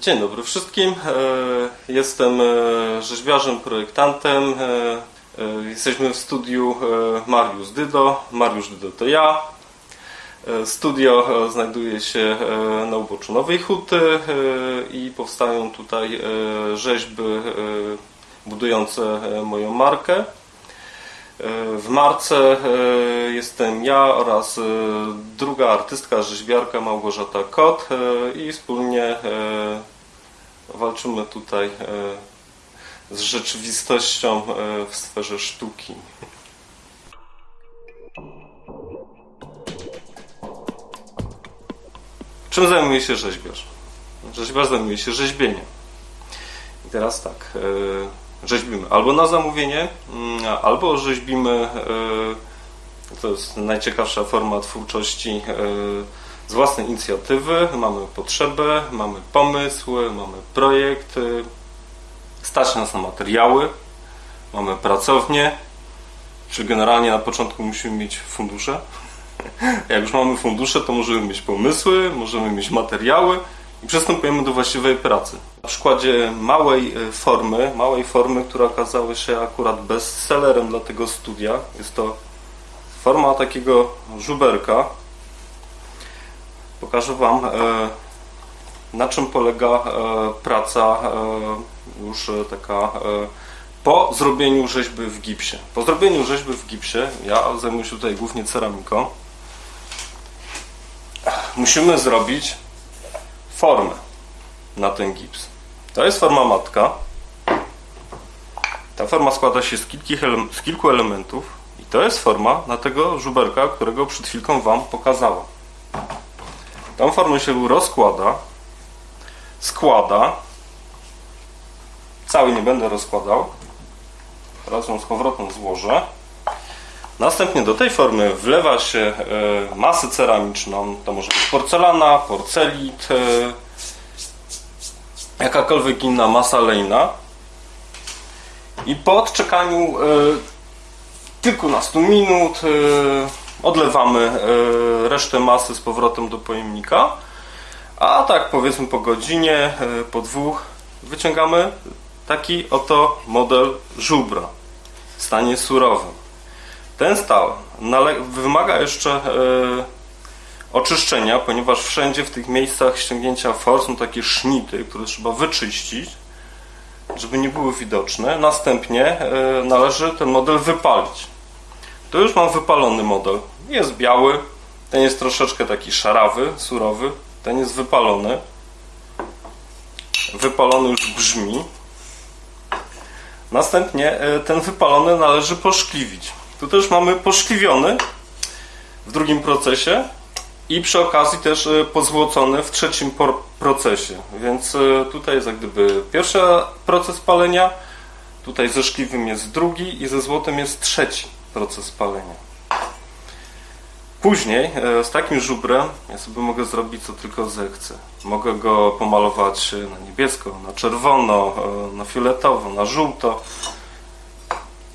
Dzień dobry wszystkim. E, Jestem e, rzeźbiarzem, projektantem. E, Jesteśmy w studiu Mariusz Dydo. Mariusz Dydo to ja. Studio znajduje się na uboczu Nowej Huty i powstają tutaj rzeźby budujące moją markę. W marce e, jestem ja oraz e, druga artystka, rzeźbiarka Małgorzata Kot e, i wspólnie walczymy tutaj z rzeczywistością w sferze sztuki. Czym zajmuje się rzeźbiarz? Rzeźbiarz zajmuje się rzeźbieniem. I teraz tak, rzeźbimy. Albo na zamówienie, mm, albo rzeźbimy, e, to jest najciekawsza forma twórczości, e, z własnej inicjatywy. Mamy potrzebę, mamy pomysł, mamy projekt, stać nas na materiały, mamy pracownię, czyli generalnie na początku musimy mieć fundusze. Jak już mamy fundusze, to możemy mieć pomysły, możemy mieć materiały i przystępujemy do właściwej pracy. Na przykładzie małej e, formy, małej formy, która okazała się akurat bestsellerem dla tego studia, jest to forma takiego żuberka. Pokażę Wam, e, na czym polega e, praca już taka po zrobieniu rzeźby w gipsie. Po zrobieniu rzeźby w gipsie, ja zajmuję się tutaj głównie ceramiką, musimy zrobić formę na ten gips. To jest forma matka. Ta forma składa się z, z kilku elementów i to jest forma na tego żuberka, którego przed chwilką Wam pokazałam. Tą formę się rozkłada, składa. Cały nie będę rozkładał. Teraz ją z powrotem złożę. Następnie do tej formy wlewa się e, masę ceramiczną. To może być porcelana, porcelit, e, jakakolwiek inna masa lejna. I po odczekaniu e, kilkunastu minut odlewamy resztę masy z powrotem do pojemnika. A tak powiedzmy po godzinie, po dwóch wyciągamy taki oto model żubra w stanie surowym. Ten stal wymaga jeszcze e, oczyszczenia, ponieważ wszędzie w tych miejscach ściągnięcia for są takie sznity, które trzeba wyczyścić, żeby nie były widoczne. Następnie e, należy ten model wypalić. Tu już mam wypalony model. Jest biały, ten jest troszeczkę taki szarawy, surowy, ten jest wypalony. Wypalony już brzmi. Następnie e, ten wypalony należy poszkliwić. Tu też mamy poszkliwiony w drugim procesie i przy okazji też e, pozłocony w trzecim procesie. Więc e, tutaj jest jak gdyby pierwszy proces palenia, tutaj ze szkliwym jest drugi i ze złotem jest trzeci proces palenia. Później e, z takim żubrem ja sobie mogę zrobić co tylko zechcę. Mogę go pomalować na niebiesko, na czerwono, na fioletowo, na żółto.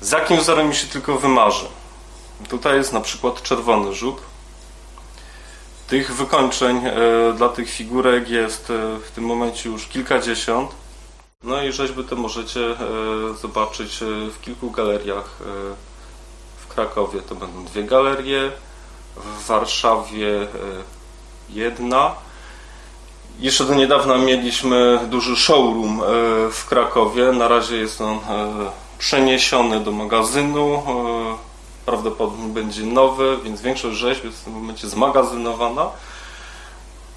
Z jakim wzorem mi się tylko wymarzy. Tutaj jest na przykład czerwony żubr. Tych wykończeń e, dla tych figurek jest e, w tym momencie już kilkadziesiąt. No i rzeźby te możecie e, zobaczyć w kilku galeriach. W Krakowie to będą dwie galerie, w Warszawie jedna. Jeszcze do niedawna mieliśmy duży showroom w Krakowie. Na razie jest on przeniesiony do magazynu. e, Prawdopodobnie będzie nowy, więc większość rzeźb jest w tym momencie zmagazynowana.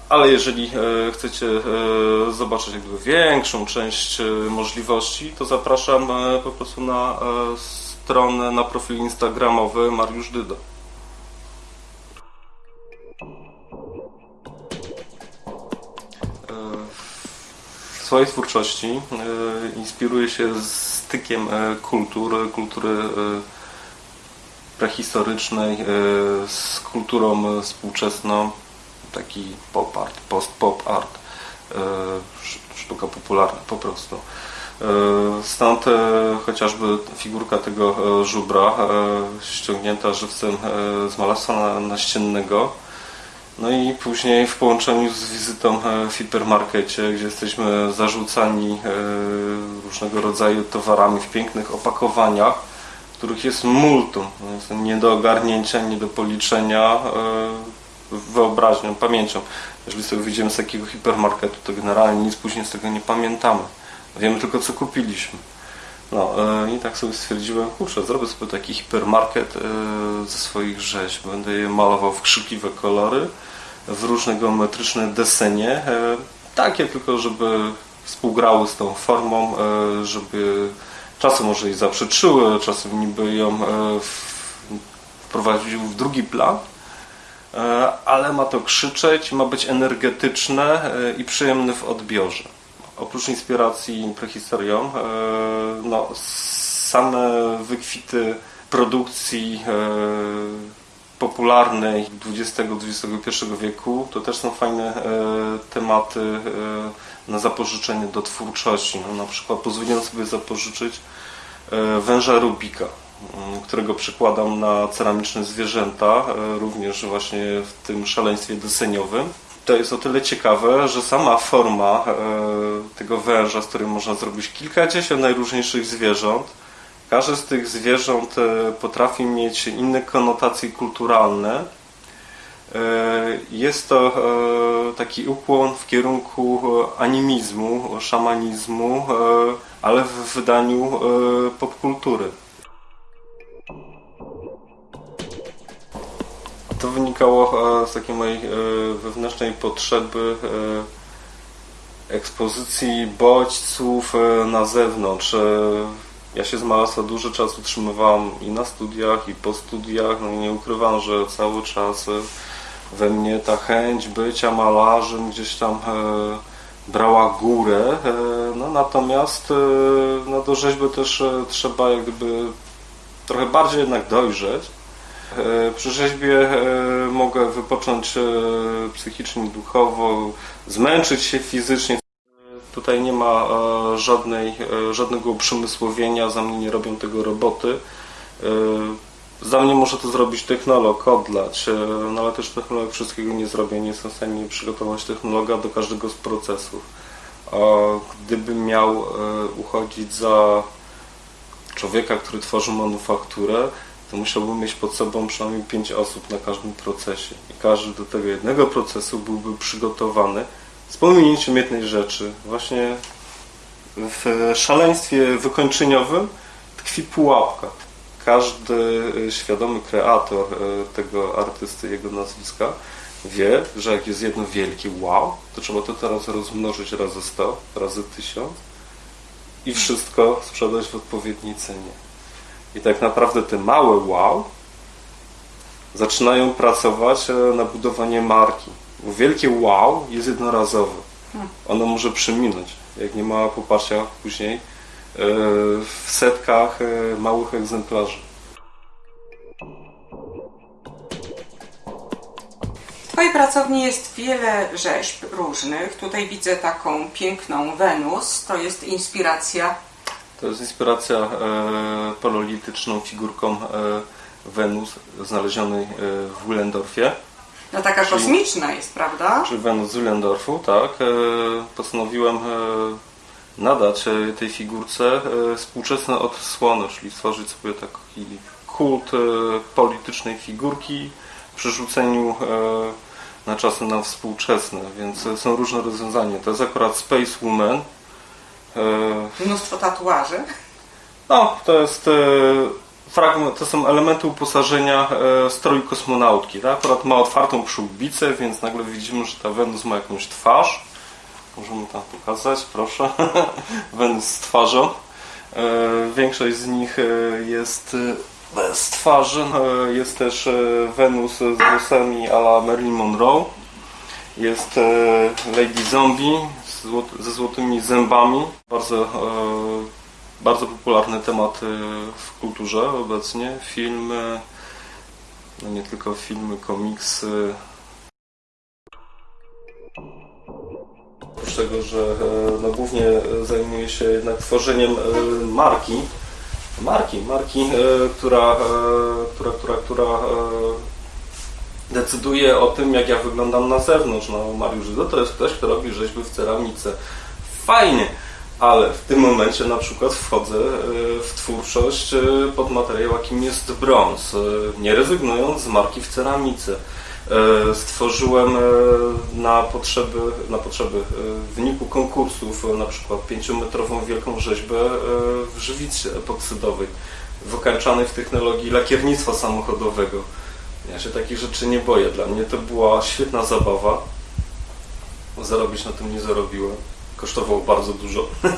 Ale jeżeli e, chcecie e, zobaczyć jakby większą część możliwości, to zapraszam po prostu na stronę, na profil instagramowy Mariusz Dyda. W swojej twórczości inspiruję się stykiem e, kultur, kultury e, prehistorycznej e, z kulturą współczesną, taki pop art, post-pop art, sz- sztuka popularna po prostu. Stąd chociażby figurka tego żubra ściągnięta żywcem z malarstwa na- naściennego No i później w połączeniu z wizytą w hipermarkecie, gdzie jesteśmy zarzucani e, różnego rodzaju towarami w pięknych opakowaniach, których jest multum, jest nie do ogarnięcia, nie do policzenia e, wyobraźnią, pamięcią. Jeżeli sobie wyjdziemy z takiego hipermarketu, to generalnie nic później z tego nie pamiętamy. Wiemy tylko, co kupiliśmy. No e, i tak sobie stwierdziłem, kurczę, zrobię sobie taki hipermarket e, ze swoich rzeźb. Będę je malował w krzykliwe kolory, w różne geometryczne desenie, e, takie tylko, żeby współgrały z tą formą, żeby czasem może jej zaprzeczyły, czasem niby ją wprowadził w drugi plan, ale ma to krzyczeć, ma być energetyczne i przyjemne w odbiorze. Oprócz inspiracji prehistorią, e, no, same wykwity produkcji e, popularnej XX-XXI wieku to też są fajne e, tematy na zapożyczenie do twórczości. No, na przykład pozwoliłem sobie zapożyczyć węża Rubika, m, którego przykładam na ceramiczne zwierzęta, również właśnie w tym szaleństwie deseniowym. To jest o tyle ciekawe, że sama forma e, tego węża, z którym można zrobić kilkadziesiąt najróżniejszych zwierząt, każde z tych zwierząt e, potrafi mieć inne konotacje kulturalne. E, Jest to taki ukłon w kierunku animizmu, szamanizmu, ale w wydaniu popkultury. To wynikało e, z takiej mojej e, wewnętrznej potrzeby e, ekspozycji bodźców na zewnątrz. Ja się z malarstwa dużo czasu utrzymywałam i na studiach, i po studiach. No i nie ukrywam, że cały czas we mnie ta chęć bycia malarzem gdzieś tam brała górę. No natomiast no, do rzeźby też trzeba jak gdyby trochę bardziej jednak dojrzeć. E, Przy rzeźbie e, mogę wypocząć e, psychicznie, duchowo, zmęczyć się fizycznie. Tutaj nie ma żadnej, żadnego uprzemysłowienia, za mnie nie robią tego roboty. Za mnie może to zrobić technolog, odlać, no ale też technolog wszystkiego nie zrobię, nie jestem w stanie przygotować technologa do każdego z procesów. A gdybym miał uchodzić za człowieka, który tworzy manufakturę, to musiałbym mieć pod sobą przynajmniej 5 osób na każdym procesie. I każdy do tego jednego procesu byłby przygotowany z pominięciem jednej rzeczy. Właśnie w szaleństwie wykończeniowym tkwi pułapka. Każdy y, świadomy kreator y, tego artysty, jego nazwiska wie, że jak jest jedno wielkie wow, to trzeba to teraz rozmnożyć razy 100, razy 1000 i wszystko sprzedać w odpowiedniej cenie. I tak naprawdę te małe wow zaczynają pracować e, na budowanie marki. Bo wielkie wow jest jednorazowe. Ono może przeminąć, jak nie ma poparcia później e, w setkach e, małych egzemplarzy. W Twojej pracowni jest wiele rzeźb różnych. Tutaj widzę taką piękną Wenus. To jest inspiracja. To jest inspiracja e, pololityczną figurką e, Wenus znalezionej e, w Willendorfie. No taka Czyli- kosmiczna jest, prawda? Czy Wenus z Willendorfu, tak. E, postanowiłem nadać tej figurce współczesne odsłony, czyli stworzyć sobie taki kult politycznej figurki w przerzuceniu na czasy na współczesne, więc są różne rozwiązania. To jest akurat Space Woman. E, Mnóstwo tatuaży. no, to jest e, fragment, to są elementy uposażenia e, stroju kosmonautki. Tak? Akurat ma otwartą przyłbicę, więc nagle widzimy, że ta Wenus ma jakąś twarz. Możemy tam pokazać, proszę. Wenus z twarzą. Większość z nich jest bez twarzy. E, jest też Wenus z włosami a la Marilyn Monroe. Jest Lady Zombie z złot- ze złotymi zębami. Bardzo, e, bardzo popularny temat w kulturze obecnie. Filmy, no nie tylko filmy, komiksy. Oprócz tego, że e, no, głównie zajmuję się jednak tworzeniem e, marki, marki, marki, e, która, która, która, która decyduje o tym, jak ja wyglądam na zewnątrz. No, Mariusz Żydo to jest ktoś, kto robi rzeźby w ceramice. Fajnie, ale w tym momencie na przykład wchodzę e, w twórczość e, pod materiał, jakim jest brąz, e, nie rezygnując z marki w ceramice. Stworzyłem na potrzeby, na potrzeby w wyniku konkursów na przykład pięciometrową wielką rzeźbę w żywicy epoksydowej, wykańczanej w technologii lakiernictwa samochodowego. Ja się takich rzeczy nie boję. Dla mnie to była świetna zabawa. Zarobić na tym nie zarobiłem. Kosztowało bardzo dużo.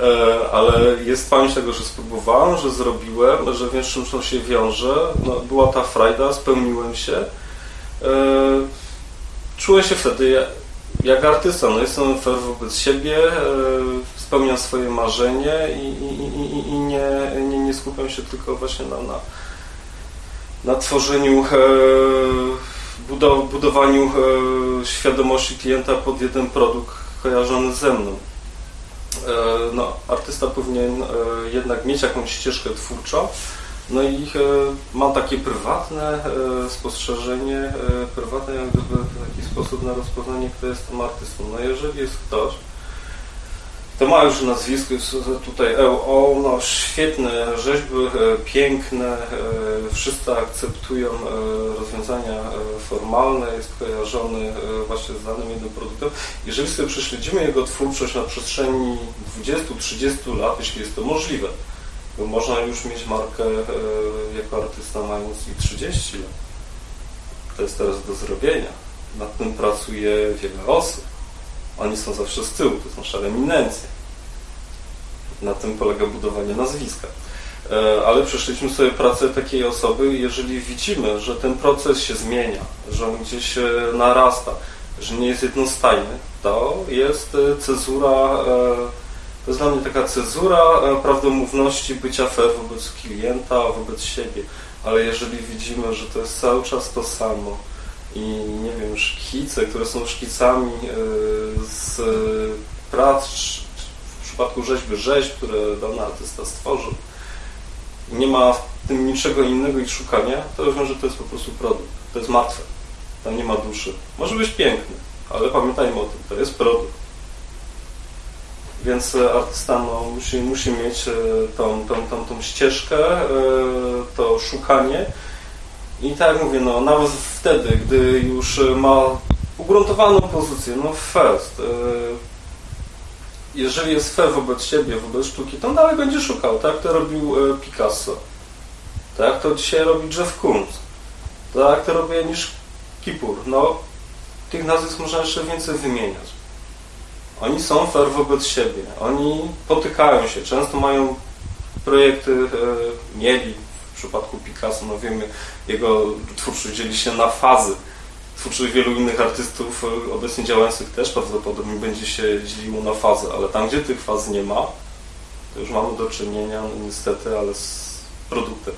E, Ale jest pamięć tego, że spróbowałem, że zrobiłem, że wiem, z czym to się wiąże. No, była ta frajda, spełniłem się. E, Czułem się wtedy ja- jak artysta. No, jestem fair wobec siebie, e, spełniam swoje marzenie i, i, i- i nie, nie, nie skupiam się tylko właśnie na, na, na tworzeniu, e, budow- budowaniu e, świadomości klienta pod jeden produkt kojarzony ze mną. E, No, artysta powinien jednak mieć jakąś ścieżkę twórczą. No i mam takie prywatne spostrzeżenie, prywatne jak gdyby w taki sposób na rozpoznanie, kto jest tym artystą. No jeżeli jest ktoś, to ma już nazwisko, jest tutaj EO, no świetne rzeźby, e, piękne, e, wszyscy akceptują e, rozwiązania formalne, jest kojarzony właśnie z danym jednym produktem. Jeżeli sobie prześledzimy jego twórczość na przestrzeni 20-30 lat, jeśli jest to możliwe, bo można już mieć markę jako artysta mając i 30 lat. To jest teraz do zrobienia. Nad tym pracuje wiele osób. Oni są zawsze z tyłu, to są szare eminencje. Na tym polega budowanie nazwiska. E, Ale przeszliśmy sobie pracę takiej osoby, jeżeli widzimy, że ten proces się zmienia, że on gdzieś e, narasta, że nie jest jednostajny, to jest e, cezura, to jest dla mnie taka cezura prawdomówności bycia fair wobec klienta, wobec siebie. Ale jeżeli widzimy, że to jest cały czas to samo, i nie wiem, szkice, które są szkicami e, z prac, w przypadku rzeźby rzeźb, które dany artysta stworzył, nie ma w tym niczego innego i szukania, to wiem, że to jest po prostu produkt. To jest martwe. Tam nie ma duszy. Może być piękny, ale pamiętajmy o tym, to jest produkt. Więc e, artysta no, musi, musi mieć e, tą, tą, tą, tą ścieżkę, to szukanie, i tak jak mówię, no nawet wtedy, gdy już ma ugruntowaną pozycję, no first, e, jeżeli jest fair wobec siebie, wobec sztuki, to on dalej będzie szukał, tak to robił e, Picasso, tak to dzisiaj robi Jeff Koons, tak to robi Anish Kipur, no tych nazwisk można jeszcze więcej wymieniać. Oni są fair wobec siebie, oni potykają się, często mają projekty, e, mieli przypadku Picasso, no wiemy, jego twórczość dzieli się na fazy. Twórczość wielu innych artystów e, obecnie działających też prawdopodobnie będzie się dzieliło na fazy, ale tam, gdzie tych faz nie ma, to już mamy do czynienia, no niestety, ale z produktem.